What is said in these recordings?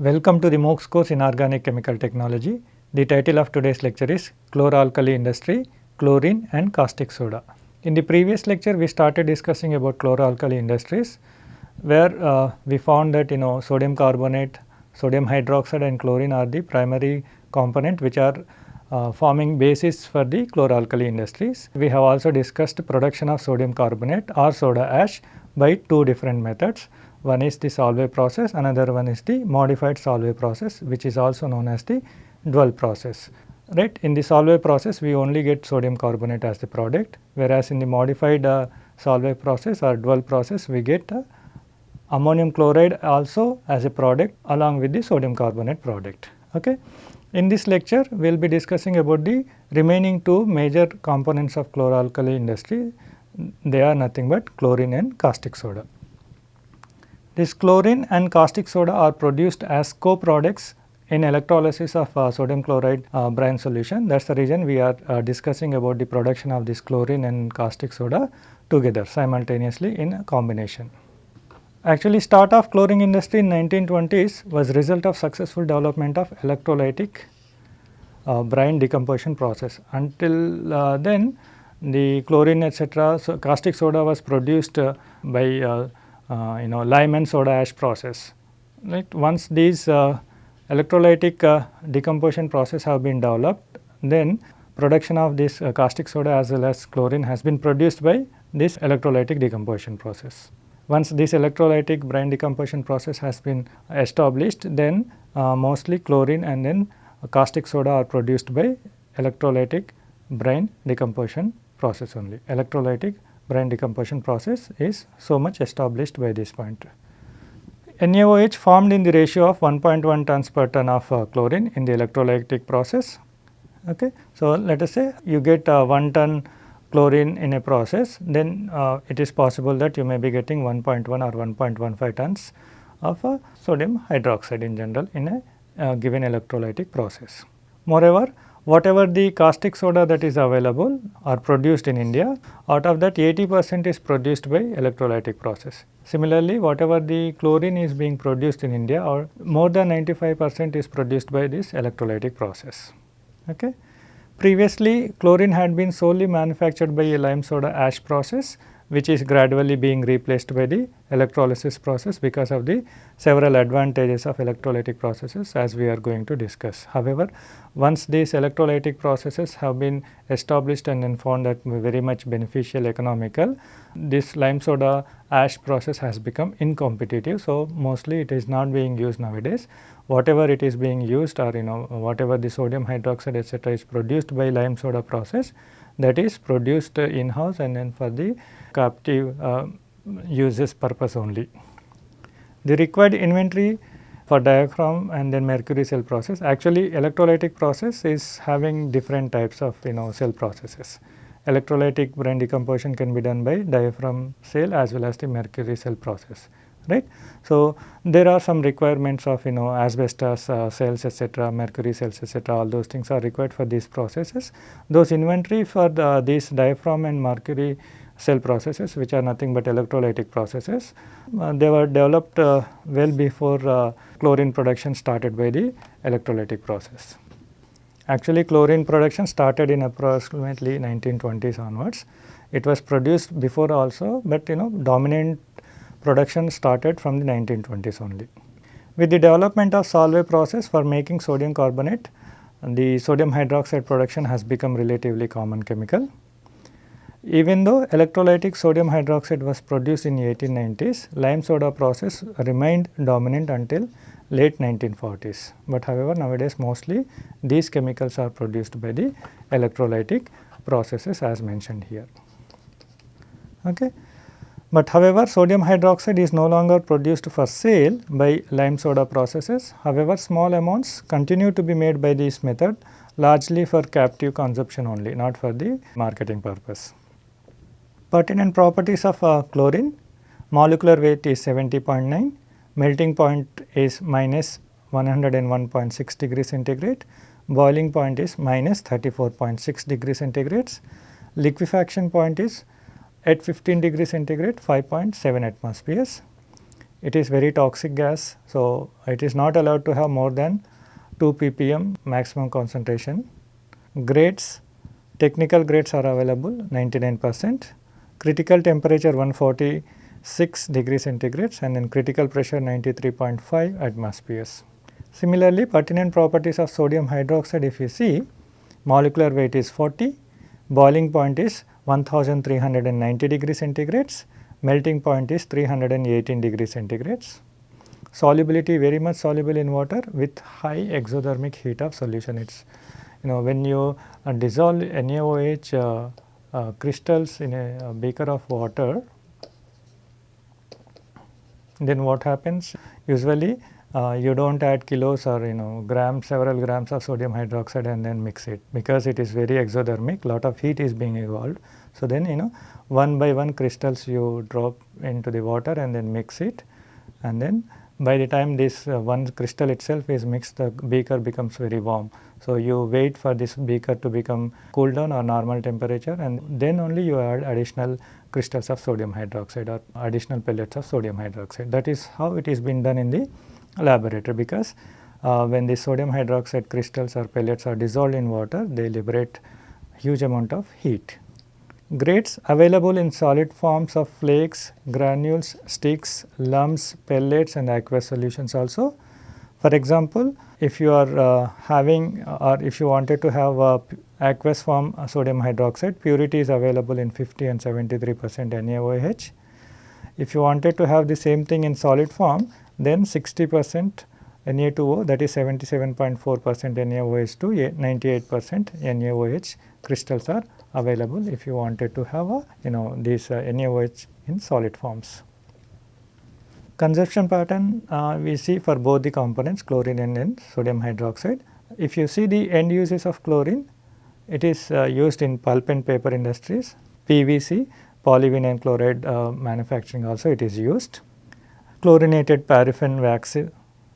Welcome to the MOOCs course in Organic Chemical Technology. The title of today's lecture is Chloralkali Industry, Chlorine and Caustic Soda. In the previous lecture, we started discussing about chloralkali industries where uh, we found that you know sodium carbonate, sodium hydroxide and chlorine are the primary component which are uh, forming basis for the chloralkali industries. We have also discussed production of sodium carbonate or soda ash by two different methods. One is the Solvay process, another one is the modified Solvay process which is also known as the Dual process. Right. In the Solvay process we only get sodium carbonate as the product whereas in the modified uh, Solvay process or Dual process we get uh, ammonium chloride also as a product along with the sodium carbonate product. Okay. In this lecture we will be discussing about the remaining two major components of chloralkali industry. They are nothing but chlorine and caustic soda. This chlorine and caustic soda are produced as co-products in electrolysis of uh, sodium chloride uh, brine solution. That is the reason we are uh, discussing about the production of this chlorine and caustic soda together simultaneously in combination. Actually start of chlorine industry in 1920s was result of successful development of electrolytic uh, brine decomposition process. Until uh, then the chlorine etc. So, caustic soda was produced uh, by you know lime and soda ash process. Right. Once these uh, electrolytic decomposition process have been developed then production of this caustic soda as well as chlorine has been produced by this electrolytic decomposition process. Once this electrolytic brine decomposition process has been established, then uh, mostly chlorine and then caustic soda are produced by electrolytic brine decomposition process only. Electrolytic brine decomposition process is so much established by this point. NaOH formed in the ratio of 1.1 tons per ton of uh, chlorine in the electrolytic process. Okay. So, let us say you get uh, 1 ton chlorine in a process, then uh, it is possible that you may be getting 1.1 or 1.15 tons of uh, sodium hydroxide in general in a uh, given electrolytic process. Moreover, whatever the caustic soda that is available are produced in India, out of that 80 percent is produced by electrolytic process. Similarly, whatever the chlorine is being produced in India or more than 95 percent is produced by this electrolytic process. Okay. Previously, chlorine had been solely manufactured by a lime soda ash process which is gradually being replaced by the electrolysis process because of the several advantages of electrolytic processes as we are going to discuss. However, once these electrolytic processes have been established and then found that very much beneficial economical, this lime soda ash process has become incompetitive. So, mostly it is not being used nowadays. Whatever it is being used or you know whatever the sodium hydroxide etc., is produced by lime soda process that is produced in house and then for the captive uh, uses purpose only. The required inventory for diaphragm and then mercury cell process actually electrolytic process is having different types of you know cell processes. Electrolytic brine decomposition can be done by diaphragm cell as well as the mercury cell process right. So, there are some requirements of you know asbestos uh, cells etc., mercury cells etc., all those things are required for these processes. Those inventory for the, these diaphragm and mercury cell processes which are nothing but electrolytic processes. Uh, they were developed uh, well before uh, chlorine production started by the electrolytic process. Actually chlorine production started in approximately 1920s onwards. It was produced before also, but you know dominant production started from the 1920s only. With the development of Solvay process for making sodium carbonate, the sodium hydroxide production has become relatively common chemical. Even though electrolytic sodium hydroxide was produced in 1890s, lime soda process remained dominant until late 1940s. But however, nowadays mostly these chemicals are produced by the electrolytic processes as mentioned here. Okay. But however, sodium hydroxide is no longer produced for sale by lime soda processes. However, small amounts continue to be made by this method largely for captive consumption only, not for the marketing purpose. Pertinent properties of uh, chlorine, molecular weight is 70.9, melting point is minus 101.6 degree centigrade, boiling point is minus 34.6 degree centigrades, liquefaction point is at 15 degree centigrade 5.7 atmospheres. it is very toxic gas. So, it is not allowed to have more than 2 ppm maximum concentration. Grades, technical grades are available 99 percent, critical temperature 146 degree centigrades and then critical pressure 93.5 atmospheres. Similarly, pertinent properties of sodium hydroxide if you see molecular weight is 40, boiling point is 1390 degree centigrades, melting point is 318 degree centigrades. Solubility very much soluble in water with high exothermic heat of solution. It is you know when you uh, dissolve NaOH uh, uh, crystals in a, a beaker of water, then what happens usually uh, you do not add kilos or you know grams several grams of sodium hydroxide and then mix it because it is very exothermic lot of heat is being evolved. So, then you know one by one crystals you drop into the water and then mix it and then by the time this uh, one crystal itself is mixed the beaker becomes very warm. So, you wait for this beaker to become cool down or normal temperature and then only you add additional crystals of sodium hydroxide or additional pellets of sodium hydroxide. That is how it is been done in the laboratory because uh, when the sodium hydroxide crystals or pellets are dissolved in water they liberate huge amount of heat. Grades available in solid forms of flakes, granules, sticks, lumps, pellets and aqueous solutions also. For example, if you are uh, having or if you wanted to have a aqueous form sodium hydroxide, purity is available in 50 and 73 percent NaOH. If you wanted to have the same thing in solid form, then 60 percent Na2O that is 77.4 percent NaOH to 98 percent NaOH crystals are available if you wanted to have a you know these uh, NaOH in solid forms. Consumption pattern uh, we see for both the components chlorine and, sodium hydroxide. If you see the end uses of chlorine, it is uh, used in pulp and paper industries, PVC, polyvinyl chloride uh, manufacturing also it is used. Chlorinated paraffin wax,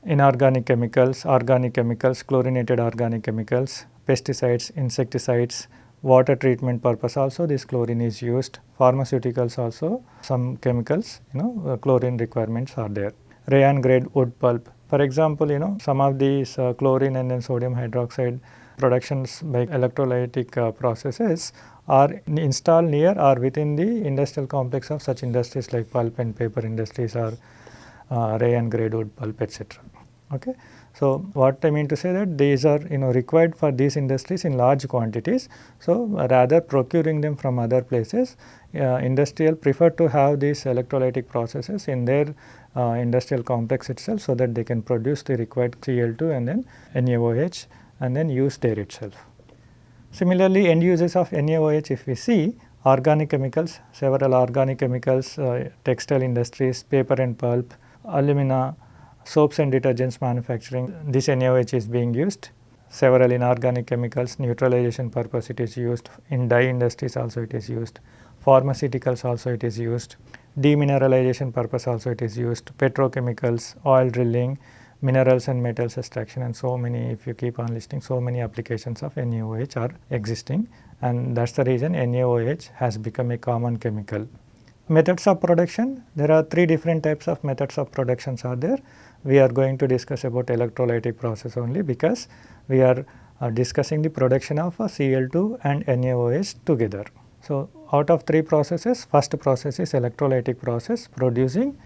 inorganic chemicals, organic chemicals, chlorinated organic chemicals, pesticides, insecticides, water treatment purpose also this chlorine is used, pharmaceuticals also some chemicals you know uh, chlorine requirements are there. Rayon grade wood pulp for example you know some of these uh, chlorine and then sodium hydroxide productions by electrolytic uh, processes are installed near or within the industrial complex of such industries like pulp and paper industries or uh, rayon grade wood pulp etc. Okay. So, what I mean to say that these are you know required for these industries in large quantities. So, rather procuring them from other places uh, industrial prefer to have these electrolytic processes in their uh, industrial complex itself so that they can produce the required Cl2 and then NaOH and then use there itself. Similarly, end uses of NaOH if we see organic chemicals, several organic chemicals, uh, textile industries, paper and pulp, alumina, soaps and detergents manufacturing, this NaOH is being used. Several inorganic chemicals, neutralization purpose it is used. In dye industries also it is used. Pharmaceuticals also it is used. Demineralization purpose also it is used. Petrochemicals, oil drilling, minerals and metals extraction and so many if you keep on listing so many applications of NaOH are existing and that is the reason NaOH has become a common chemical. Methods of production, there are three different types of methods of productions are there we are going to discuss about electrolytic process only because we are uh, discussing the production of a Cl2 and NaOH together. So, out of three processes first process is electrolytic process producing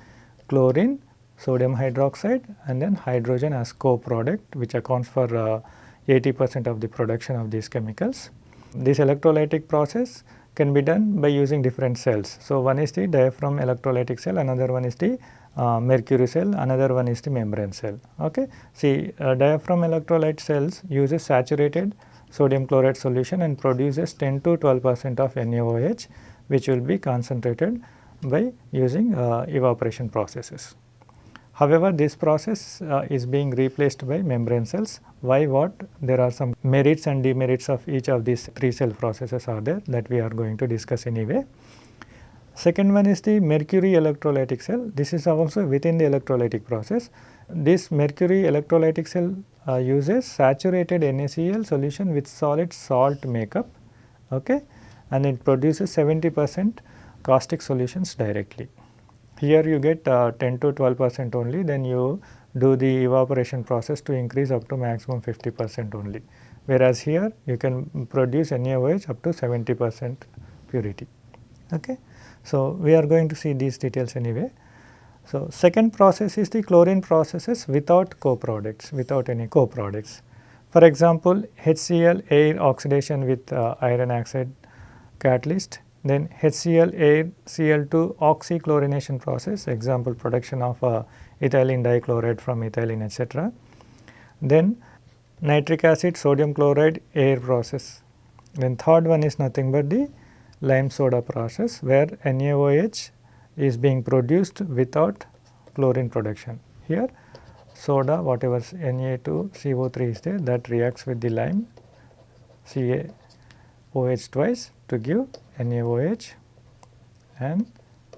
chlorine, sodium hydroxide and then hydrogen as co-product which accounts for uh, 80 percent of the production of these chemicals. This electrolytic process can be done by using different cells. So, one is the diaphragm electrolytic cell, another one is the uh, mercury cell, another one is the membrane cell. Okay. See uh, diaphragm electrolyte cells uses saturated sodium chloride solution and produces 10 to 12 percent of NaOH which will be concentrated by using uh, evaporation processes. However, this process uh, is being replaced by membrane cells. Why what? There are some merits and demerits of each of these three cell processes are there that we are going to discuss anyway. Second one is the mercury electrolytic cell. This is also within the electrolytic process. This mercury electrolytic cell uh, uses saturated NaCl solution with solid salt makeup okay, and it produces 70 percent caustic solutions directly. Here you get uh, 10 to 12 percent only then you do the evaporation process to increase up to maximum 50 percent only. Whereas here you can produce NaOH up to 70 percent purity. Okay. So, we are going to see these details anyway. So, second process is the chlorine processes without co-products, without any co-products. For example, HCl air oxidation with uh, iron oxide catalyst, then HCl air Cl2 oxychlorination process, example production of uh, ethylene dichloride from ethylene etc. Then nitric acid sodium chloride air process. Then third one is nothing but the lime soda process where NaOH is being produced without chlorine production. Here soda whatever Na2CO3 is there that reacts with the lime CaOH twice to give NaOH and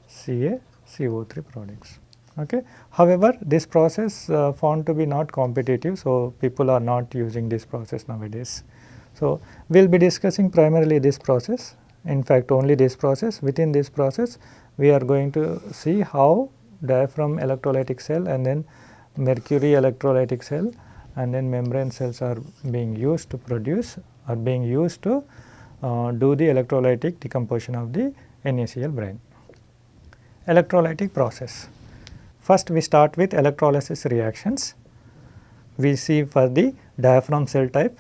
CaCO3 products. Okay. However, this process uh, found to be not competitive, so people are not using this process nowadays. So, we will be discussing primarily this process in fact only this process within this process we are going to see how diaphragm electrolytic cell and then mercury electrolytic cell and then membrane cells are being used to produce are being used to do the electrolytic decomposition of the NaCl brine. Electrolytic process. First we start with electrolysis reactions. We see for the diaphragm cell type.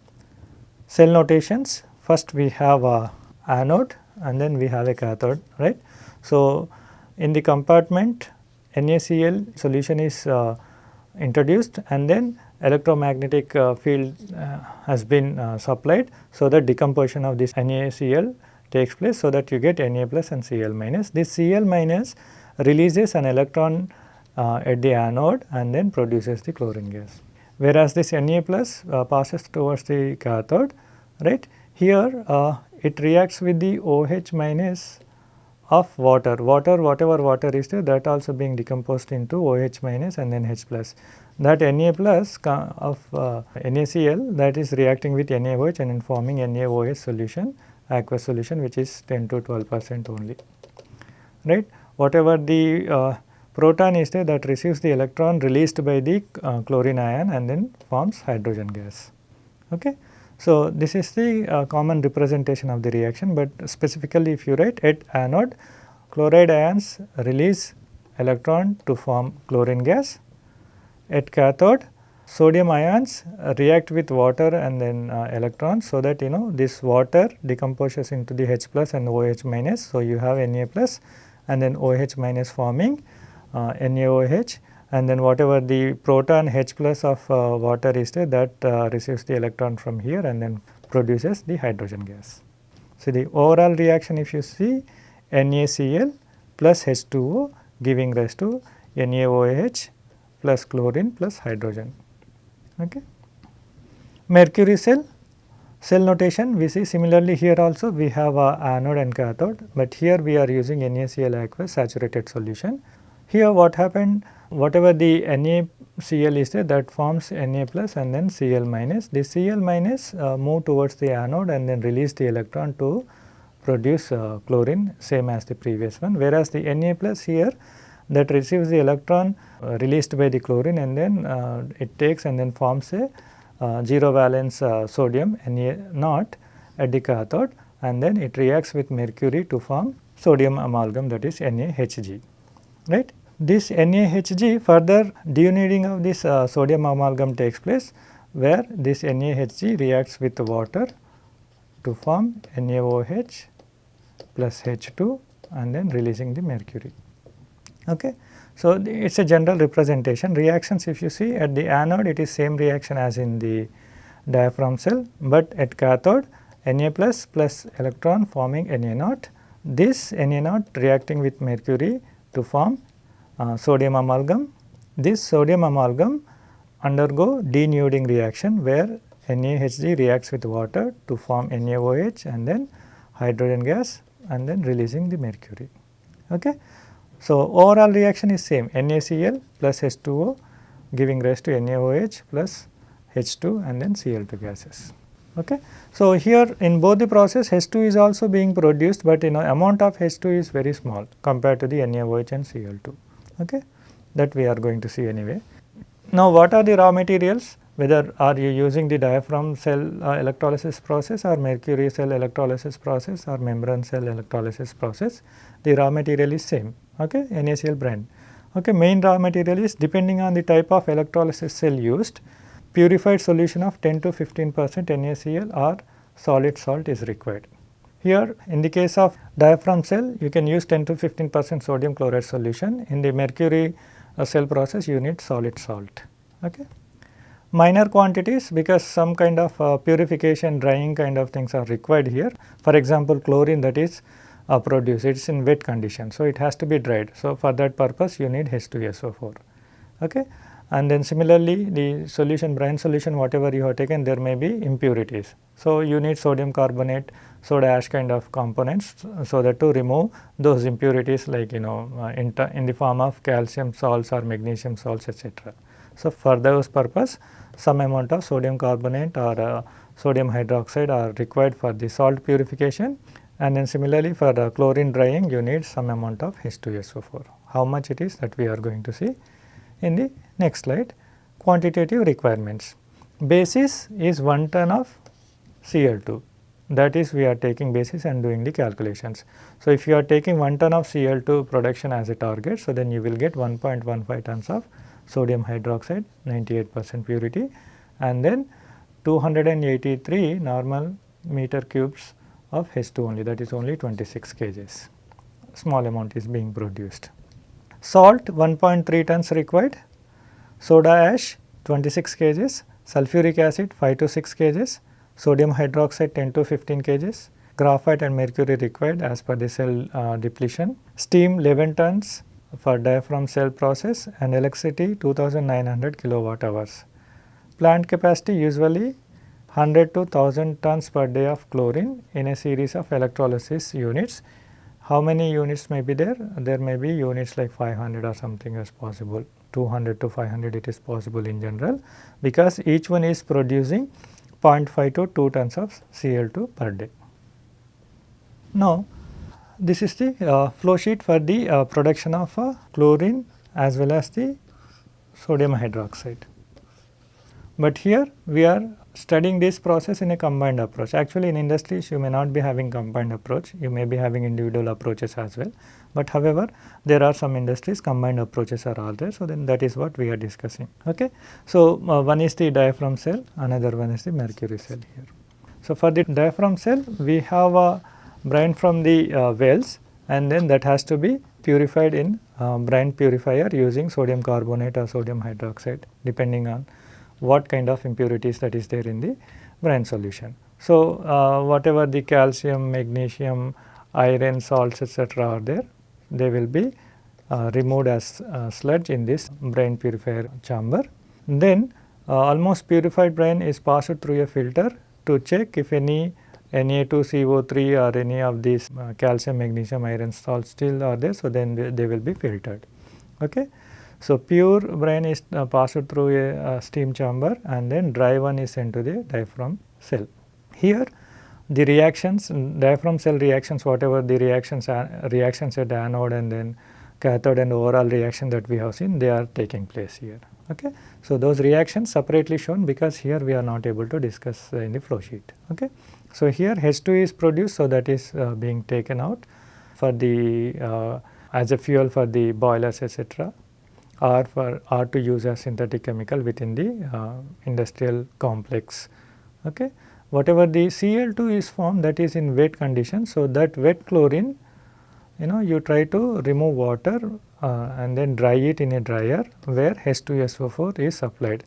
Cell notations first we have a anode and then we have a cathode right. So, in the compartment NaCl solution is uh, introduced and then electromagnetic uh, field uh, has been uh, supplied. So, that decomposition of this NaCl takes place so that you get Na plus and Cl minus. This Cl minus releases an electron uh, at the anode and then produces the chlorine gas. Whereas this Na plus uh, passes towards the cathode right. Here uh, it reacts with the OH minus of water, water whatever water is there that also being decomposed into OH minus and then H plus. That Na plus of uh, NaCl that is reacting with NaOH and forming NaOH solution aqueous solution which is 10 to 12 percent only right. Whatever the uh, proton is there that receives the electron released by the uh, chlorine ion and then forms hydrogen gas. Okay. So, this is the uh, common representation of the reaction, but specifically if you write at anode chloride ions release electron to form chlorine gas. At cathode sodium ions react with water and then uh, electrons so that you know this water decomposes into the H plus and OH minus. So, you have Na plus and then OH minus forming uh, NaOH and then whatever the proton H plus of uh, water is there that uh, receives the electron from here and then produces the hydrogen gas. So, the overall reaction if you see NaCl plus H2O giving rise to NaOH plus chlorine plus hydrogen. Okay. Mercury cell, cell notation we see similarly here also we have a anode and cathode, but here we are using NaCl aqueous saturated solution. Here what happened whatever the NaCl is there that forms Na plus and then Cl minus. The Cl minus uh, move towards the anode and then release the electron to produce uh, chlorine same as the previous one. Whereas, the Na plus here that receives the electron uh, released by the chlorine and then uh, it takes and then forms a uh, zero valence uh, sodium Na naught at the cathode and then it reacts with mercury to form sodium amalgam that is NaHg right. This NaHg further denuding of this uh, sodium amalgam takes place where this NaHg reacts with water to form NaOH plus H2 and then releasing the mercury. Okay. So, it is a general representation reactions if you see at the anode it is same reaction as in the diaphragm cell, but at cathode Na plus plus electron forming Na naught. This Na naught reacting with mercury to form Uh, sodium amalgam. This sodium amalgam undergo denuding reaction where NaHg reacts with water to form NaOH and then hydrogen gas and then releasing the mercury. Okay. So, overall reaction is same NaCl plus H2O giving rise to NaOH plus H2 and then Cl2 gases. Okay. So, here in both the process H2 is also being produced, but you know amount of H2 is very small compared to the NaOH and Cl2. Okay that we are going to see anyway. Now what are the raw materials whether are you using the diaphragm cell uh, electrolysis process or mercury cell electrolysis process or membrane cell electrolysis process the raw material is same okay NaCl brine. Okay, main raw material is depending on the type of electrolysis cell used purified solution of 10 to 15 percent NaCl or solid salt is required. Here in the case of diaphragm cell you can use 10 to 15 percent sodium chloride solution in the mercury uh, cell process you need solid salt. Okay. Minor quantities because some kind of uh, purification drying kind of things are required here. For example, chlorine that is uh, produced it is in wet condition. So, it has to be dried. So, for that purpose you need H2SO4. Okay. And then similarly the solution brine solution whatever you have taken there may be impurities. So, you need sodium carbonate soda ash kind of components so that to remove those impurities like you know uh, in, in the form of calcium salts or magnesium salts etc. So, for those purpose some amount of sodium carbonate or uh, sodium hydroxide are required for the salt purification and then similarly for the chlorine drying you need some amount of H2SO4. How much it is that we are going to see in the next slide. Quantitative requirements. Basis is 1 ton of Cl2 that is we are taking basis and doing the calculations. So, if you are taking 1 ton of Cl2 production as a target, so then you will get 1.15 tons of sodium hydroxide 98 percent purity and then 283 normal meter cubes of H2 only that is only 26 kgs small amount is being produced. Salt 1.3 tons required, soda ash 26 kgs, sulfuric acid 5 to 6 kgs, sodium hydroxide 10 to 15 kgs, graphite and mercury required as per the cell uh, depletion, steam 11 tons, for diaphragm cell process and electricity 2900 kilowatt hours. Plant capacity usually 100 to 1000 tons per day of chlorine in a series of electrolysis units. How many units may be there? There may be units like 500 or something as possible, 200 to 500 it is possible in general because each one is producing 0.5 to 2 tons of Cl2 per day. Now, this is the uh, flow sheet for the uh, production of uh, chlorine as well as the sodium hydroxide. But here we are studying this process in a combined approach. Actually in industries you may not be having combined approach, you may be having individual approaches as well. But however, there are some industries combined approaches are all there. So, then that is what we are discussing. Okay. So, uh, one is the diaphragm cell, another one is the mercury cell here. So, for the diaphragm cell we have a brine from the uh, wells and then that has to be purified in uh, brine purifier using sodium carbonate or sodium hydroxide depending on what kind of impurities that is there in the brine solution. So, uh, whatever the calcium, magnesium, iron, salts etc. are there, they will be uh, removed as uh, sludge in this brine purifier chamber. Then uh, almost purified brine is passed through a filter to check if any Na2CO3 or any of these uh, calcium, magnesium, iron salts still are there. So, then they, they will be filtered. Okay. So, pure brine is uh, passed through a, a, steam chamber and then dry one is sent to the diaphragm cell. Here the reactions diaphragm cell reactions whatever the reactions are reactions at anode and then cathode and overall reaction that we have seen they are taking place here. Okay. So, those reactions separately shown because here we are not able to discuss uh, in the flow sheet. Okay. So, here H2 is produced so that is uh, being taken out for the uh, as a fuel for the boilers etc or for or to use as synthetic chemical within the uh, industrial complex. Okay. Whatever the Cl2 is formed that is in wet condition. So, that wet chlorine you know you try to remove water uh, and then dry it in a dryer where H2SO4 is supplied.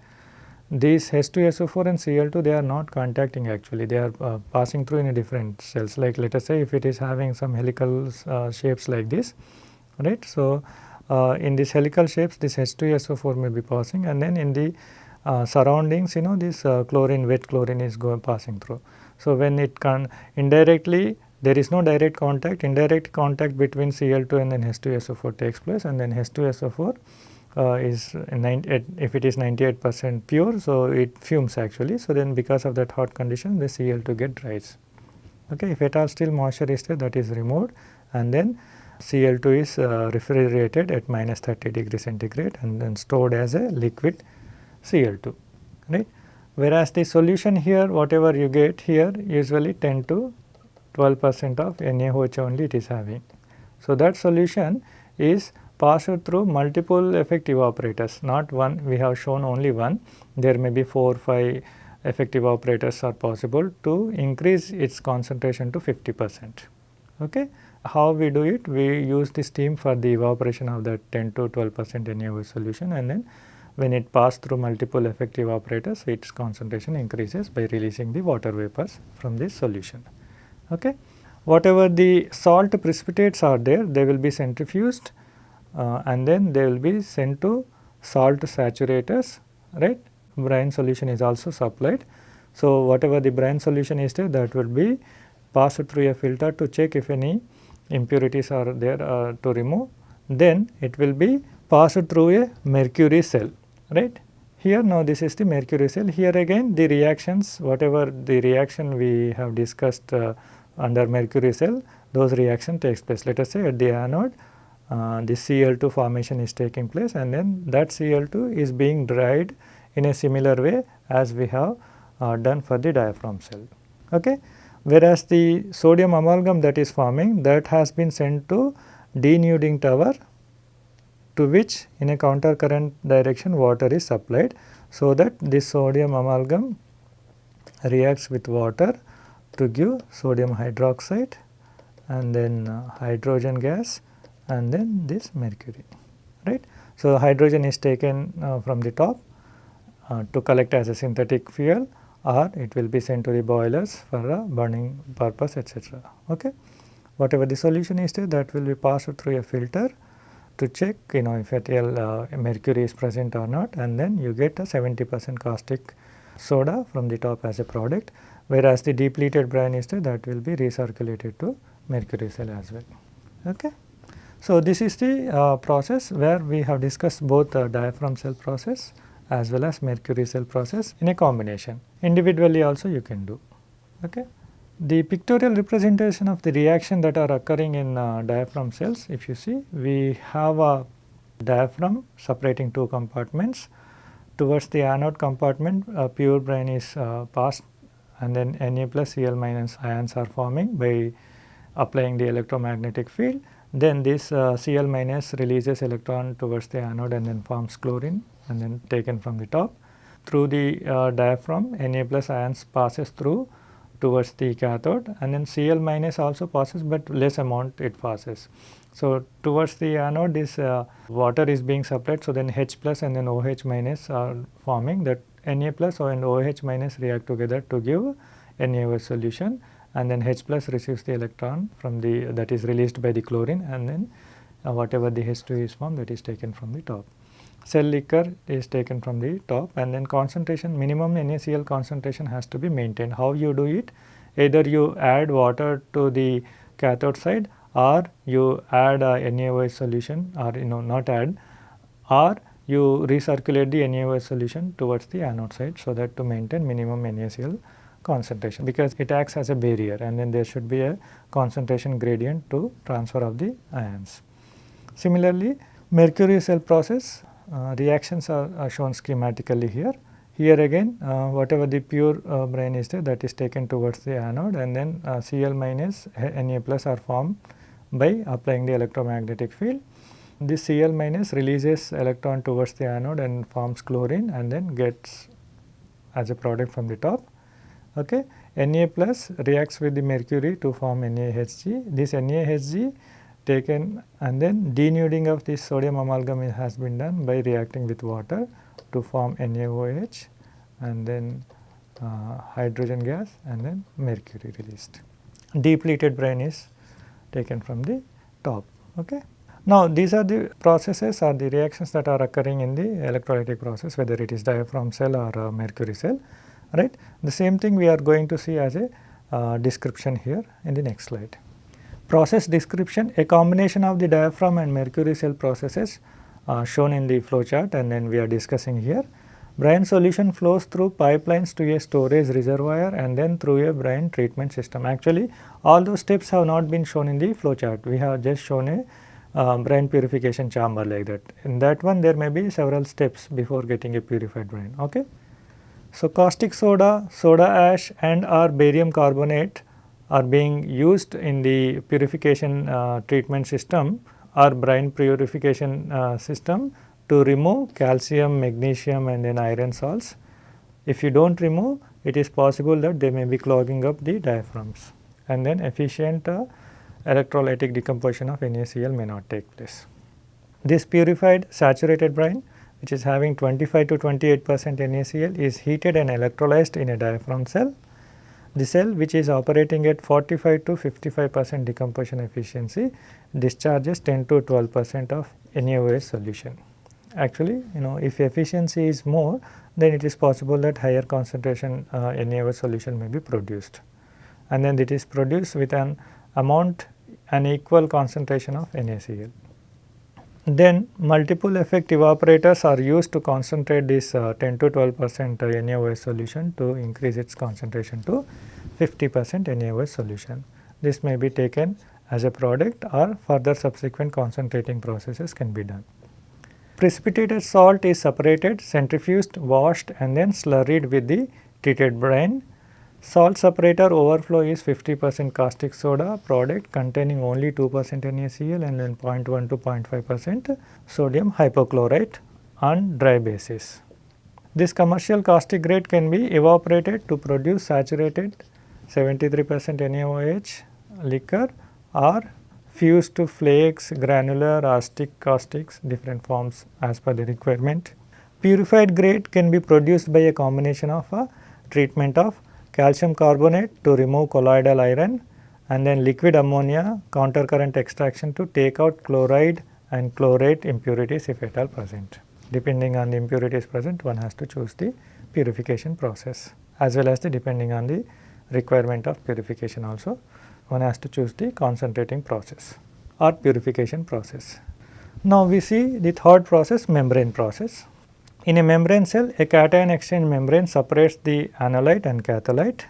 These H2SO4 and Cl2 they are not contacting actually they are uh, passing through in a different cells like let us say if it is having some helical uh, shapes like this right. So, in these helical shapes this H2SO4 may be passing and then in the uh, surroundings you know this uh, chlorine wet chlorine is going passing through. So, when it can indirectly there is no direct contact indirect contact between Cl2 and then H2SO4 takes place and then H2SO4 uh, is if it is 98 percent pure. So, it fumes actually. So, then because of that hot condition the Cl2 get dries. Okay. If at all still moisture is there that is removed and then Cl2 is uh, refrigerated at minus 30 degree centigrade and then stored as a liquid Cl2 right. Whereas the solution here whatever you get here usually 10 to 12 percent of NaOH only it is having. So, that solution is passed through multiple effective evaporators, not one we have shown only one there may be 4 or 5 effective evaporators are possible to increase its concentration to 50 percent. Okay. How we do it? We use the steam for the evaporation of that 10 to 12 percent NaOH solution and then when it passed through multiple effective evaporators its concentration increases by releasing the water vapors from this solution. Okay. Whatever the salt precipitates are there they will be centrifuged uh, and then they will be sent to salt saturators right brine solution is also supplied. So, whatever the brine solution is there that will be passed through a filter to check if any impurities are there uh, to remove then it will be passed through a mercury cell right. Here now this is the mercury cell here again the reactions whatever the reaction we have discussed uh, under mercury cell those reaction takes place. Let us say at the anode uh, the Cl2 formation is taking place and then that Cl2 is being dried in a similar way as we have uh, done for the diaphragm cell. Okay. Whereas the sodium amalgam that is forming that has been sent to denuding tower to which in a counter current direction water is supplied. So, that this sodium amalgam reacts with water to give sodium hydroxide and then uh, hydrogen gas and then this mercury right. So, hydrogen is taken uh, from the top uh, to collect as a synthetic fuel or it will be sent to the boilers for a burning purpose etc. Okay. Whatever the solution is there that will be passed through a filter to check you know if ethyl uh, mercury is present or not and then you get a 70 percent caustic soda from the top as a product whereas the depleted brine is there that will be recirculated to mercury cell as well. Okay. So, this is the uh, process where we have discussed both the diaphragm cell process as well as mercury cell process in a combination. Individually also you can do. Okay. The pictorial representation of the reaction that are occurring in uh, diaphragm cells, if you see, we have a diaphragm separating two compartments. Towards the anode compartment, pure brine is uh, passed and then Na plus Cl minus ions are forming by applying the electromagnetic field. Then this uh, Cl minus releases electron towards the anode and then forms chlorine and then taken from the top. Through the uh, diaphragm, Na plus ions passes through towards the cathode and then Cl minus also passes but less amount it passes. So, towards the anode this uh, water is being supplied so then H plus and then OH minus are forming that Na plus and OH minus react together to give NaOH solution and then H plus receives the electron from the that is released by the chlorine and then uh, whatever the H2 is formed that is taken from the top. Cell liquor is taken from the top and then concentration minimum NaCl concentration has to be maintained. How you do it? Either you add water to the cathode side or you add a NaOH solution or you know not add or you recirculate the NaOH solution towards the anode side so that to maintain minimum NaCl concentration because it acts as a barrier and then there should be a concentration gradient to transfer of the ions. Similarly, mercury cell process reactions are, are, shown schematically here. Here again uh, whatever the pure uh, brine is there that is taken towards the anode and then Cl minus Na plus are formed by applying the electromagnetic field. This Cl minus releases electron towards the anode and forms chlorine and then gets as a product from the top. Okay. Na plus reacts with the mercury to form NaHg. This NaHg taken and then denuding of this sodium amalgam has been done by reacting with water to form NaOH and then uh, hydrogen gas and then mercury released. Depleted brine is taken from the top. Okay. Now, these are the processes or the reactions that are occurring in the electrolytic process whether it is diaphragm cell or uh, mercury cell right. The same thing we are going to see as a uh, description here in the next slide. Process description, a combination of the diaphragm and mercury cell processes uh, shown in the flow chart and then we are discussing here. Brine solution flows through pipelines to a storage reservoir and then through a brine treatment system. Actually, all those steps have not been shown in the flow chart. We have just shown a uh, brine purification chamber like that. In that one there may be several steps before getting a purified brine. Okay. So, caustic soda, soda ash and or barium carbonate are being used in the purification uh, treatment system or brine purification uh, system to remove calcium, magnesium and then iron salts. If you do not remove it is possible that they may be clogging up the diaphragms and then efficient uh, electrolytic decomposition of NaCl may not take place. This purified saturated brine which is having 25 to 28 percent NaCl is heated and electrolyzed in a diaphragm cell. The cell which is operating at 45 to 55 percent decomposition efficiency discharges 10 to 12 percent of NaOH solution. Actually, you know if efficiency is more then it is possible that higher concentration uh, NaOH solution may be produced and then it is produced with an amount an equal concentration of NaCl. Then multiple effect evaporators are used to concentrate this uh, 10 to 12 percent NaOH solution to increase its concentration to 50 percent NaOH solution. This may be taken as a product or further subsequent concentrating processes can be done. Precipitated salt is separated, centrifuged, washed and then slurried with the treated brine Salt separator overflow is 50 percent caustic soda product containing only 2 percent NaCl and then 0.1 to 0.5 percent sodium hypochlorite on dry basis. This commercial caustic grade can be evaporated to produce saturated 73 percent NaOH liquor or fused to flakes, granular or stick caustics different forms as per the requirement. Purified grade can be produced by a combination of a treatment of calcium carbonate to remove colloidal iron and then liquid ammonia counter current extraction to take out chloride and chlorate impurities if at all present. Depending on the impurities present one has to choose the purification process as well as the depending on the requirement of purification also one has to choose the concentrating process or purification process. Now, we see the third process membrane process. In a membrane cell, a cation exchange membrane separates the anolyte and catholyte.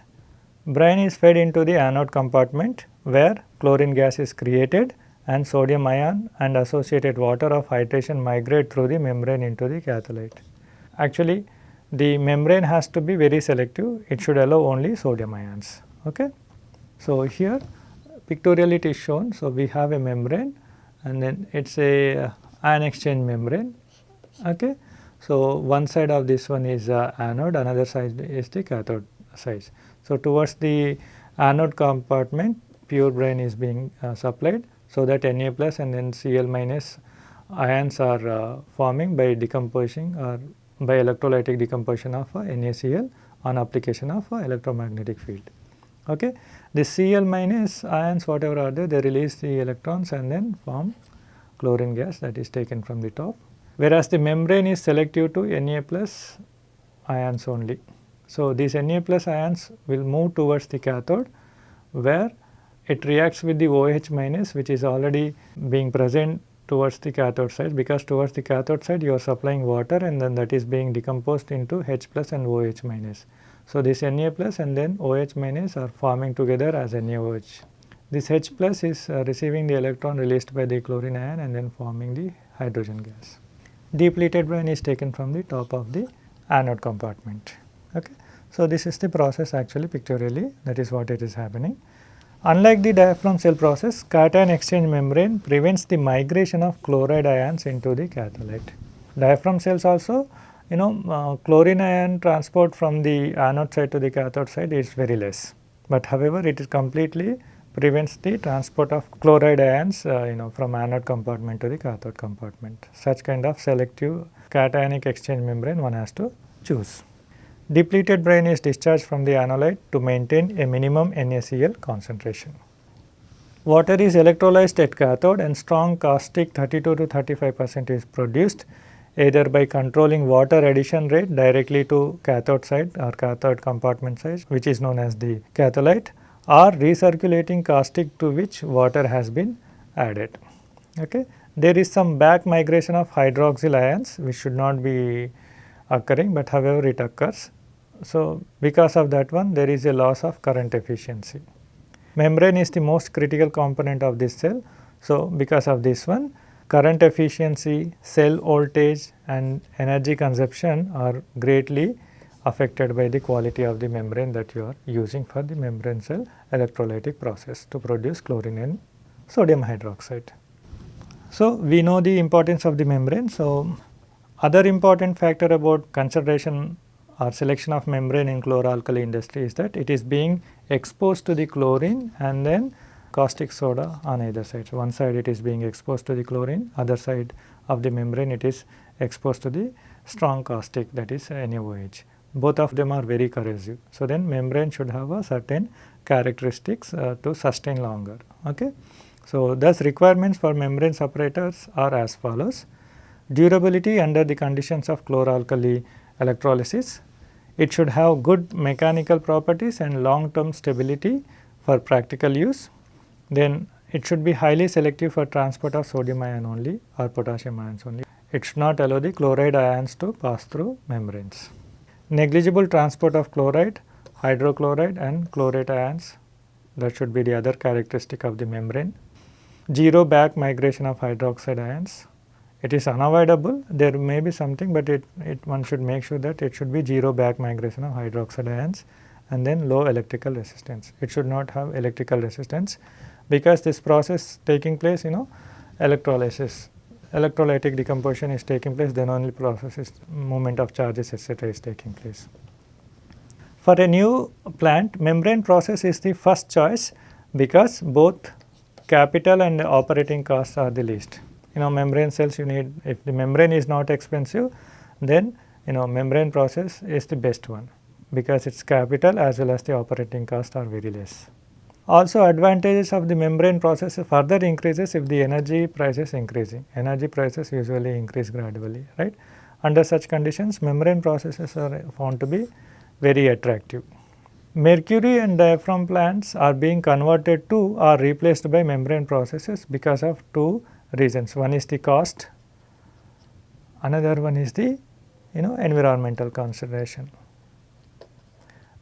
Brine is fed into the anode compartment where chlorine gas is created and sodium ion and associated water of hydration migrate through the membrane into the catholyte. Actually, the membrane has to be very selective, it should allow only sodium ions. Okay? So, here pictorially it is shown. So, we have a membrane and then it is a uh, ion exchange membrane. Okay? So, one side of this one is uh, anode, another side is the cathode side. So, towards the anode compartment pure brine is being uh, supplied. So, that Na plus and then Cl minus ions are uh, forming by decomposing or by electrolytic decomposition of uh, NaCl on application of uh, electromagnetic field. Okay. The Cl minus ions whatever are there they release the electrons and then form chlorine gas that is taken from the top whereas the membrane is selective to Na plus ions only. So, these Na plus ions will move towards the cathode where it reacts with the OH minus which is already being present towards the cathode side because towards the cathode side you are supplying water and then that is being decomposed into H plus and OH minus. So, this Na plus and then OH minus are forming together as NaOH. This H plus is uh, receiving the electron released by the chlorine ion and then forming the hydrogen gas depleted brine is taken from the top of the anode compartment. Okay. So, this is the process actually pictorially that is what it is happening. Unlike the diaphragm cell process, cation exchange membrane prevents the migration of chloride ions into the catholyte. Diaphragm cells also you know uh, chlorine ion transport from the anode side to the cathode side is very less, but however it is completely prevents the transport of chloride ions uh, you know from anode compartment to the cathode compartment. Such kind of selective cationic exchange membrane one has to choose. Depleted brine is discharged from the anolyte to maintain a minimum NaCl concentration. Water is electrolyzed at cathode and strong caustic 32 to 35 percent is produced either by controlling water addition rate directly to cathode side or cathode compartment side which is known as the catholyte or recirculating caustic to which water has been added. Okay. There is some back migration of hydroxyl ions which should not be occurring, but however it occurs. So, because of that one there is a loss of current efficiency. Membrane is the most critical component of this cell. So, because of this one current efficiency, cell voltage and energy consumption are greatly affected by the quality of the membrane that you are using for the membrane cell electrolytic process to produce chlorine and sodium hydroxide. So, we know the importance of the membrane. So, other important factor about consideration or selection of membrane in chloralkali industry is that it is being exposed to the chlorine and then caustic soda on either side. So, one side it is being exposed to the chlorine, other side of the membrane it is exposed to the strong caustic that is NaOH both of them are very corrosive. So, then membrane should have a certain characteristics uh, to sustain longer. Okay. So, thus requirements for membrane separators are as follows. Durability under the conditions of chloralkali electrolysis. It should have good mechanical properties and long term stability for practical use. Then it should be highly selective for transport of sodium ion only or potassium ions only. It should not allow the chloride ions to pass through membranes negligible transport of chloride, hypochlorite and chlorate ions that should be the other characteristic of the membrane. Zero back migration of hydroxide ions. It is unavoidable, there may be something, but it, it one should make sure that it should be zero back migration of hydroxide ions and then low electrical resistance. It should not have electrical resistance because this process taking place you know electrolysis electrolytic decomposition is taking place then only process is movement of charges etc. is taking place. For a new plant membrane process is the first choice because both capital and operating costs are the least. You know membrane cells you need if the membrane is not expensive then you know membrane process is the best one because its capital as well as the operating cost are very less. Also advantages of the membrane process further increases if the energy price is increasing. Energy prices usually increase gradually, right. Under such conditions membrane processes are found to be very attractive. Mercury and diaphragm plants are being converted to or replaced by membrane processes because of two reasons. One is the cost, another one is the you know environmental consideration.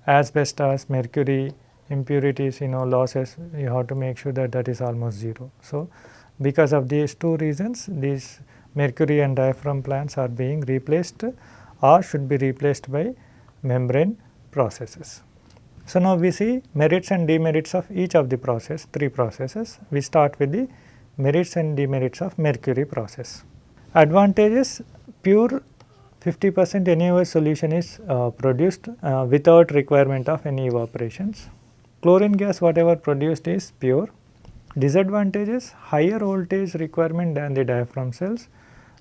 Asbestos, mercury, impurities you know losses you have to make sure that that is almost 0. So, because of these two reasons these mercury and diaphragm plants are being replaced or should be replaced by membrane processes. So, now we see merits and demerits of each of the process three processes. We start with the merits and demerits of mercury process. Advantages pure 50 percent NaOH solution is uh, produced uh, without requirement of any evaporations. Chlorine gas whatever produced is pure. Disadvantages higher voltage requirement than the diaphragm cells.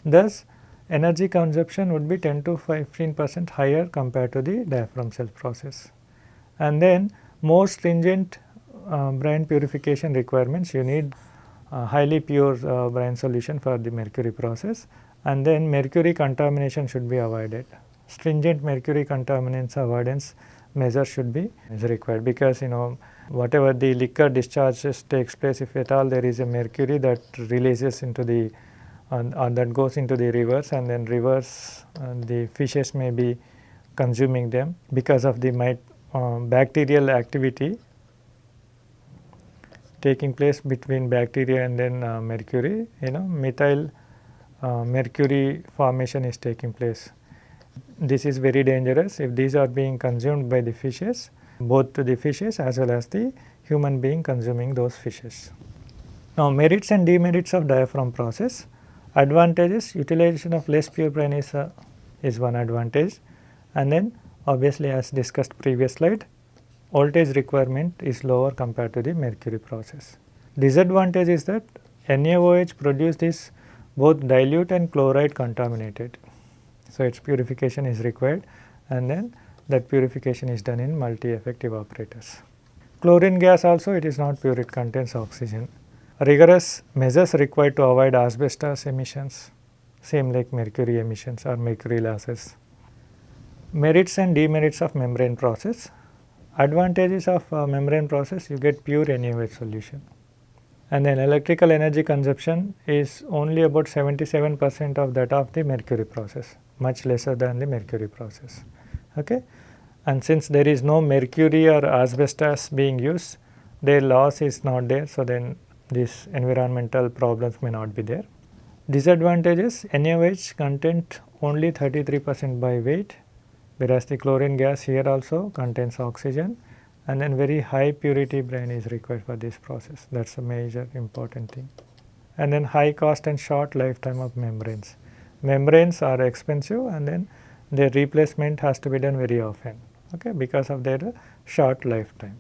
Thus, energy consumption would be 10 to 15 percent higher compared to the diaphragm cell process. And then more stringent uh, brine purification requirements you need uh, highly pure uh, brine solution for the mercury process and then mercury contamination should be avoided. Stringent mercury contaminants avoidance measure should be required. Because you know whatever the liquor discharges takes place if at all there is a mercury that releases into the and, and that goes into the rivers and then rivers and the fishes may be consuming them because of the mit, uh, bacterial activity taking place between bacteria and then uh, mercury you know methyl uh, mercury formation is taking place this is very dangerous if these are being consumed by the fishes, both to the fishes as well as the human being consuming those fishes. Now, merits and demerits of diaphragm process. Advantages utilization of less pure brine is, uh, is one advantage and then obviously as discussed previous slide voltage requirement is lower compared to the mercury process. Disadvantage is that NaOH produced is both dilute and chloride contaminated. So, its purification is required and then that purification is done in multi-effect evaporators. Chlorine gas also it is not pure, it contains oxygen. Rigorous measures required to avoid asbestos emissions, same like mercury emissions or mercury losses. Merits and demerits of membrane process. Advantages of uh, membrane process, you get pure NaOH solution. And then electrical energy consumption is only about 77 percent of that of the mercury process much lesser than the mercury process. Okay? And since there is no mercury or asbestos being used, their loss is not there. So, then these environmental problems may not be there. Disadvantages NaOH content only 33 percent by weight whereas the chlorine gas here also contains oxygen and then very high purity brine is required for this process that is a major important thing. And then high cost and short lifetime of membranes. Membranes are expensive and then their replacement has to be done very often okay, because of their short lifetime.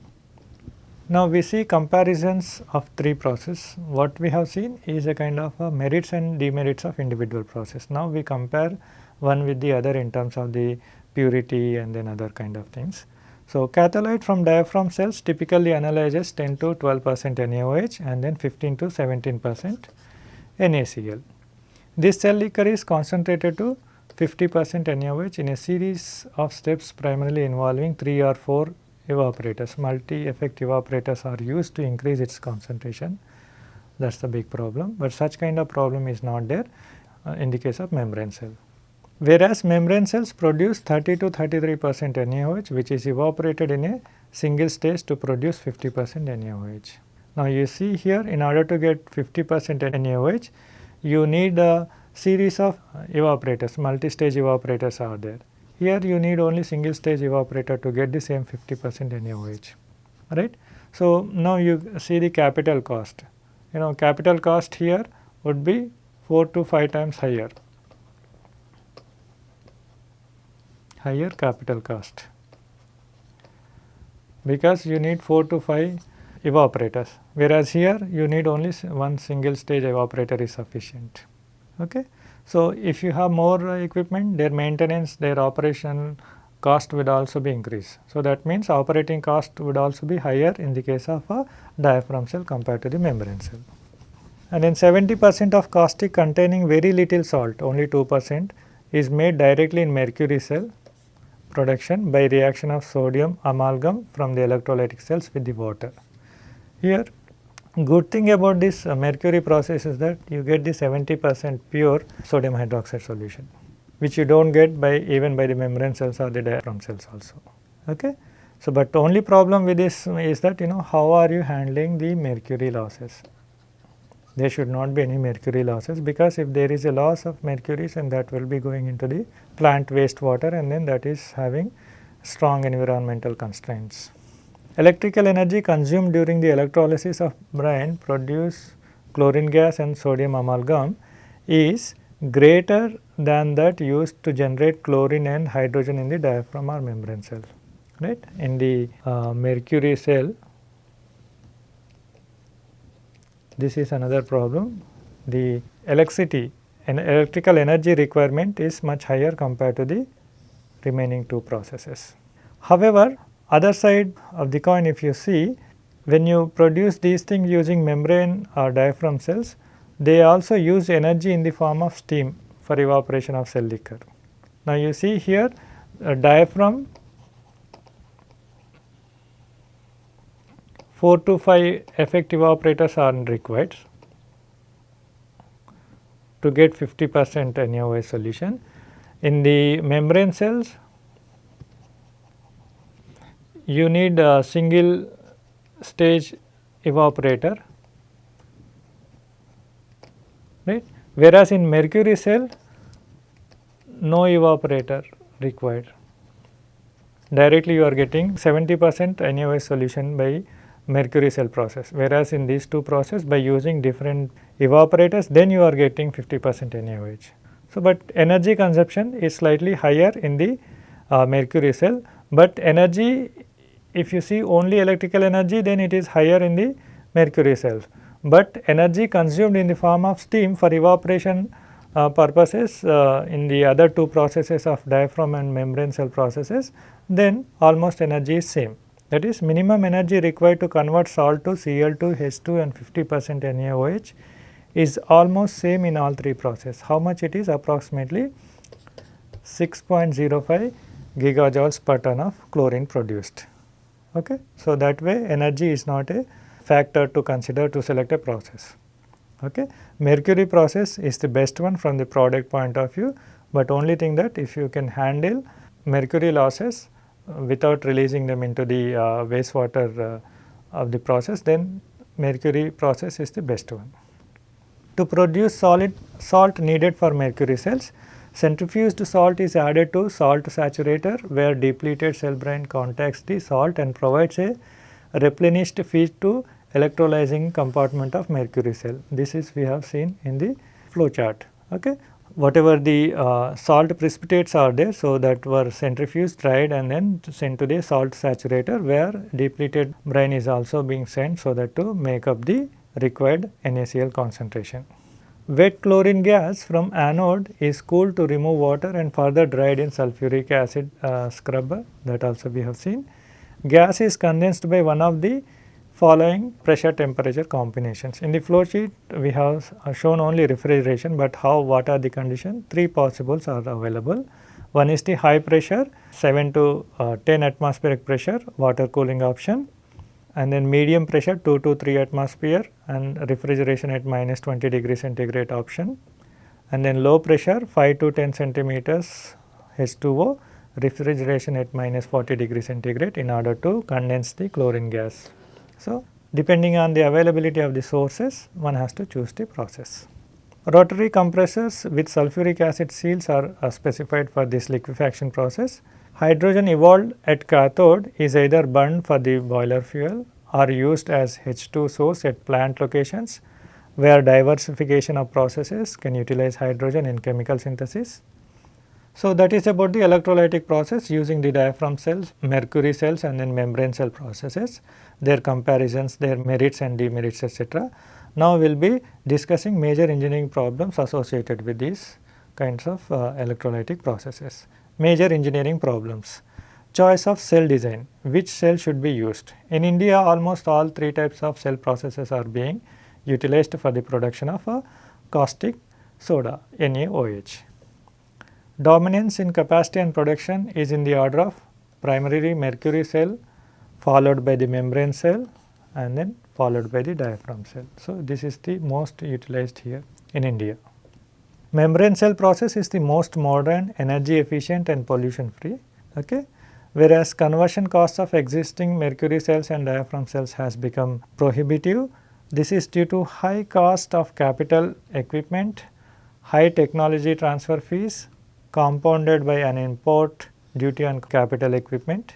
Now, we see comparisons of three process. What we have seen is a kind of a merits and demerits of individual process. Now, we compare one with the other in terms of the purity and then other kind of things. So, catholyte from diaphragm cells typically analyzes 10 to 12 percent NaOH and then 15 to 17 percent NaCl. This cell liquor is concentrated to 50 percent NaOH in a series of steps primarily involving 3 or 4 evaporators. Multi-effect evaporators are used to increase its concentration that is the big problem, but such kind of problem is not there uh, in the case of membrane cell. Whereas membrane cells produce 30 to 33 percent NaOH which is evaporated in a single stage to produce 50 percent NaOH. Now you see here in order to get 50 percent NaOH you need a series of evaporators, multi-stage evaporators are there. Here you need only single stage evaporator to get the same 50 percent NaOH, right. So, now you see the capital cost, you know capital cost here would be 4 to 5 times higher higher capital cost because you need 4 to 5 evaporators whereas here you need only one single stage evaporator is sufficient. Okay. So, if you have more equipment their maintenance their operation cost would also be increased. So, that means operating cost would also be higher in the case of a diaphragm cell compared to the membrane cell. And then 70 percent of caustic containing very little salt only 2 percent is made directly in mercury cell production by reaction of sodium amalgam from the electrolytic cells with the water. Here good thing about this uh, mercury process is that you get the 70 percent pure sodium hydroxide solution which you do not get by even by the membrane cells or the diaphragm cells also. Okay? So, but only problem with this is that you know how are you handling the mercury losses there should not be any mercury losses because if there is a loss of mercury and that will be going into the plant wastewater and then that is having strong environmental constraints. Electrical energy consumed during the electrolysis of brine produce chlorine gas and sodium amalgam is greater than that used to generate chlorine and hydrogen in the diaphragm or membrane cell. Right? In the uh, mercury cell this is another problem. The electricity and electrical energy requirement is much higher compared to the remaining two processes. However, other side of the coin if you see when you produce these things using membrane or diaphragm cells, they also use energy in the form of steam for evaporation of cell liquor. Now you see here a diaphragm 4 to 5 effect evaporators are required to get 50 percent NaOH solution. In the membrane cells, you need a single stage evaporator, right. Whereas, in mercury cell, no evaporator required. Directly you are getting 70 percent NaOH solution by mercury cell process whereas in these two process by using different evaporators then you are getting 50 percent NaOH. So, but energy consumption is slightly higher in the uh, mercury cell, but energy if you see only electrical energy then it is higher in the mercury cells, but energy consumed in the form of steam for evaporation uh, purposes uh, in the other two processes of diaphragm and membrane cell processes then almost energy is same. That is minimum energy required to convert salt to Cl2, H2 and 50 percent NaOH is almost same in all three process. How much it is? Approximately 6.05 gigajoules per ton of chlorine produced. Okay? So, that way energy is not a factor to consider to select a process. Okay? Mercury process is the best one from the product point of view, but only thing that if you can handle mercury losses uh, without releasing them into the uh, wastewater uh, of the process then mercury process is the best one. To produce solid salt needed for mercury cells, centrifuged salt is added to salt saturator where depleted cell brine contacts the salt and provides a replenished feed to electrolyzing compartment of mercury cell. This is we have seen in the flow chart. Okay. Whatever the uh, salt precipitates are there, so that were centrifuged, dried and then sent to the salt saturator where depleted brine is also being sent so that to make up the required NaCl concentration. Wet chlorine gas from anode is cooled to remove water and further dried in sulfuric acid uh, scrubber that also we have seen. Gas is condensed by one of the following pressure temperature combinations. In the flow sheet we have shown only refrigeration, but how what are the conditions? Three possibles are available. One is the high pressure 7 to uh, 10 atmospheric pressure water cooling option and then medium pressure 2 to 3 atmosphere and refrigeration at minus 20 degree centigrade option and then low pressure 5 to 10 centimeters H2O refrigeration at minus 40 degree centigrade in order to condense the chlorine gas. So, depending on the availability of the sources one has to choose the process. Rotary compressors with sulfuric acid seals are, are specified for this liquefaction process Hydrogen evolved at cathode is either burned for the boiler fuel or used as H2 source at plant locations where diversification of processes can utilize hydrogen in chemical synthesis. So, that is about the electrolytic process using the diaphragm cells, mercury cells and then membrane cell processes, their comparisons, their merits and demerits etc. Now, we will be discussing major engineering problems associated with these kinds of uh, electrolytic processes. Major engineering problems. Choice of cell design, which cell should be used. In India almost all three types of cell processes are being utilized for the production of a caustic soda NaOH. Dominance in capacity and production is in the order of primarily mercury cell followed by the membrane cell and then followed by the diaphragm cell. So, this is the most utilized here in India. Membrane cell process is the most modern, energy efficient and pollution free. Okay? Whereas conversion costs of existing mercury cells and diaphragm cells has become prohibitive. This is due to high cost of capital equipment, high technology transfer fees compounded by an import duty on capital equipment.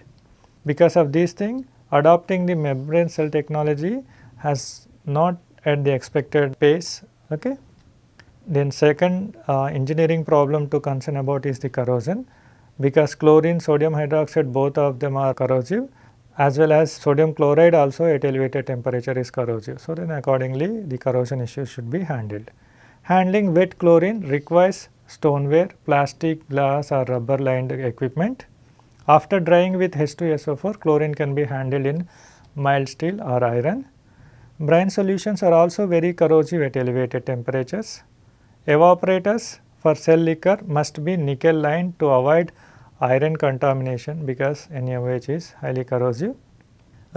Because of these things, adopting the membrane cell technology has not at the expected pace. Okay? Then second uh, engineering problem to concern about is the corrosion because chlorine, sodium hydroxide both of them are corrosive as well as sodium chloride also at elevated temperature is corrosive. So, then accordingly the corrosion issue should be handled. Handling wet chlorine requires stoneware, plastic, glass or rubber lined equipment. After drying with H2SO4, chlorine can be handled in mild steel or iron. Brine solutions are also very corrosive at elevated temperatures. Evaporators for cell liquor must be nickel lined to avoid iron contamination because NaOH is highly corrosive.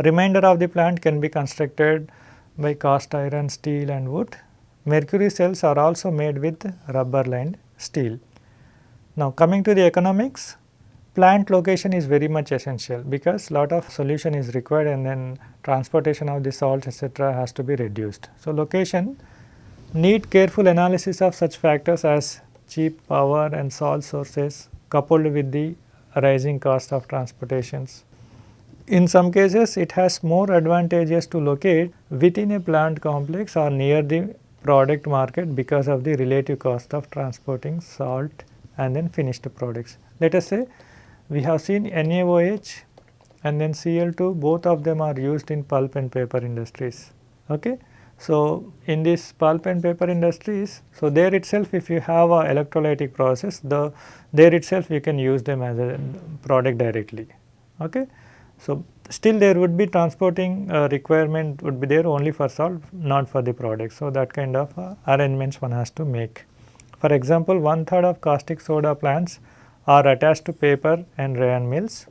Remainder of the plant can be constructed by cast iron, steel and wood. Mercury cells are also made with rubber lined steel. Now coming to the economics, plant location is very much essential because lot of solution is required and then transportation of the salts etc. has to be reduced. So location Need careful analysis of such factors as cheap power and salt sources coupled with the rising cost of transportations. In some cases, it has more advantages to locate within a plant complex or near the product market because of the relative cost of transporting salt and then finished products. Let us say we have seen NaOH and then Cl2 both of them are used in pulp and paper industries. Okay? So, in this pulp and paper industries, so there itself if you have a electrolytic process, the there itself you can use them as a product directly. Okay. So, still there would be transporting uh, requirement would be there only for salt, not for the product. So, that kind of uh, arrangements one has to make. For example, one third of caustic soda plants are attached to paper and rayon mills.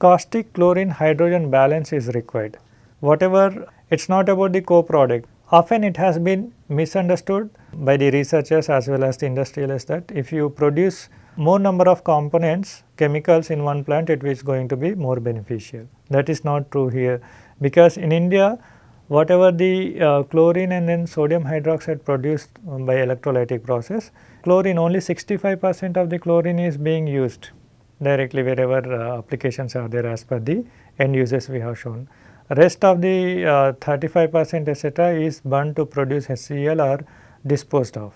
Caustic chlorine hydrogen balance is required. Whatever it is not about the co-product, Often it has been misunderstood by the researchers as well as the industrialists that if you produce more number of components chemicals in one plant it is going to be more beneficial. That is not true here because in India whatever the uh, chlorine and then sodium hydroxide produced by electrolytic process, chlorine only 65 percent of the chlorine is being used directly wherever uh, applications are there as per the end uses we have shown. Rest of the uh, 35 percent etc., is burned to produce HCl or disposed of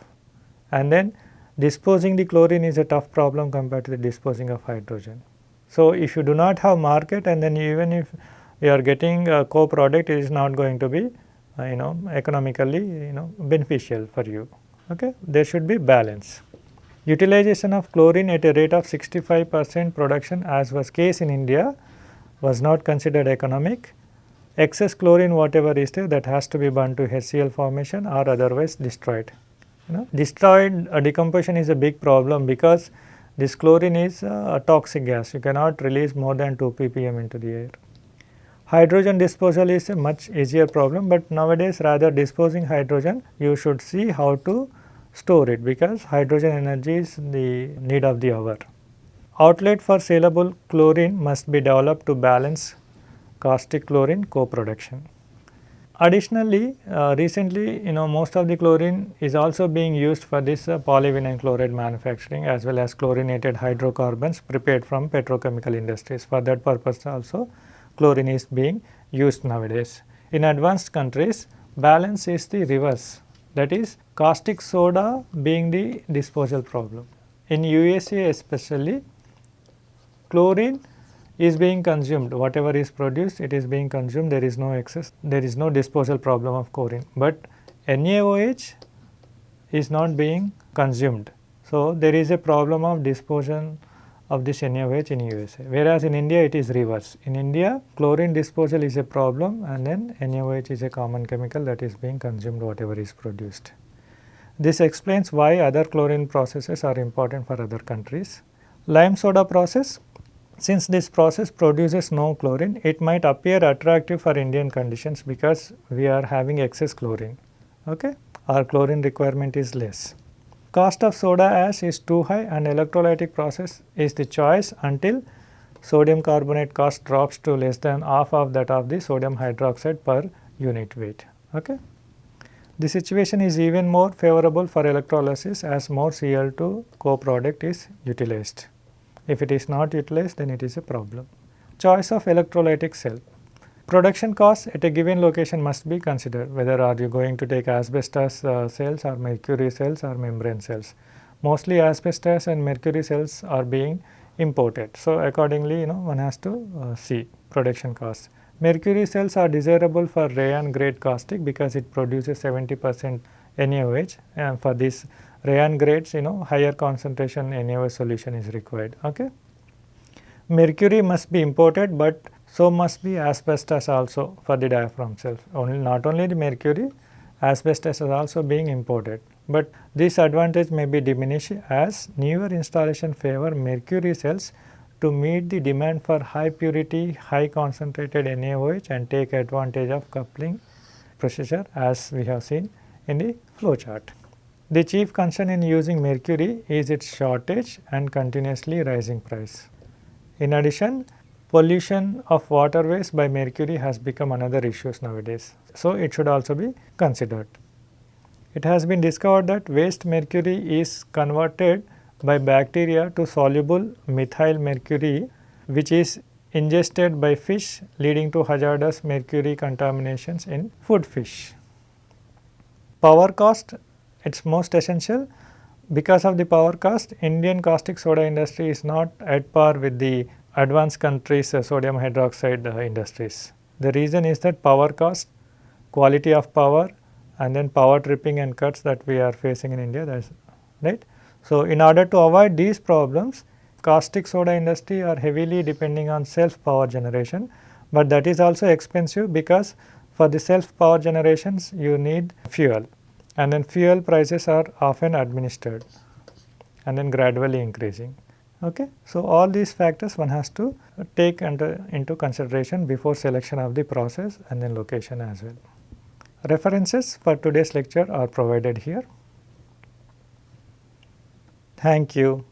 and then disposing the chlorine is a tough problem compared to the disposing of hydrogen. So, if you do not have market and then even if you are getting a co-product it is not going to be uh, you know economically you know beneficial for you okay there should be balance utilization of chlorine at a rate of 65 percent production as was case in india was not considered economic excess chlorine whatever is there that has to be burned to HCl formation or otherwise destroyed. You know destroyed uh, decomposition is a big problem because this chlorine is uh, a toxic gas. You cannot release more than 2 ppm into the air. Hydrogen disposal is a much easier problem, but nowadays rather disposing hydrogen you should see how to store it because hydrogen energy is the need of the hour. Outlet for saleable chlorine must be developed to balance caustic chlorine co-production. Additionally, uh, recently you know most of the chlorine is also being used for this uh, polyvinyl chloride manufacturing as well as chlorinated hydrocarbons prepared from petrochemical industries. For that purpose also chlorine is being used nowadays. In advanced countries balance is the reverse that is caustic soda being the disposal problem. In USA especially chlorine is being consumed whatever is produced it is being consumed there is no excess there is no disposal problem of chlorine, but NaOH is not being consumed. So, there is a problem of disposal of this NaOH in USA, whereas in India it is reverse. In India chlorine disposal is a problem and then NaOH is a common chemical that is being consumed whatever is produced. This explains why other chlorine processes are important for other countries. Lime soda process, since this process produces no chlorine, it might appear attractive for Indian conditions because we are having excess chlorine, okay? our chlorine requirement is less. Cost of soda ash is too high and electrolytic process is the choice until sodium carbonate cost drops to less than half of that of the sodium hydroxide per unit weight. Okay. The situation is even more favorable for electrolysis as more Cl2 co-product is utilized. If it is not utilized then it is a problem. Choice of electrolytic cell. Production costs at a given location must be considered whether are you going to take asbestos uh, cells or mercury cells or membrane cells. Mostly asbestos and mercury cells are being imported. So, accordingly you know one has to uh, see production costs. Mercury cells are desirable for rayon grade caustic because it produces 70 percent NaOH and for this rayon grades you know higher concentration NaOH solution is required. Okay. Mercury must be imported, but so must be asbestos also for the diaphragm cells. Only not only the mercury, asbestos is also being imported. But this advantage may be diminished as newer installation favor mercury cells to meet the demand for high purity, high concentrated NaOH and take advantage of coupling procedure as we have seen in the flow chart. The chief concern in using mercury is its shortage and continuously rising price. In addition, pollution of waterways by mercury has become another issue nowadays. So, it should also be considered. It has been discovered that waste mercury is converted by bacteria to soluble methyl mercury which is ingested by fish leading to hazardous mercury contaminations in food fish. Power cost it is most essential because of the power cost Indian caustic soda industry is not at par with the advanced countries uh, sodium hydroxide uh, industries. The reason is that power cost, quality of power and then power tripping and cuts that we are facing in India that is right. So, in order to avoid these problems caustic soda industry are heavily depending on self power generation, but that is also expensive because for the self power generations you need fuel and then fuel prices are often administered and then gradually increasing. Okay. So, all these factors one has to take under, into consideration before selection of the process and then location as well. References for today's lecture are provided here. Thank you.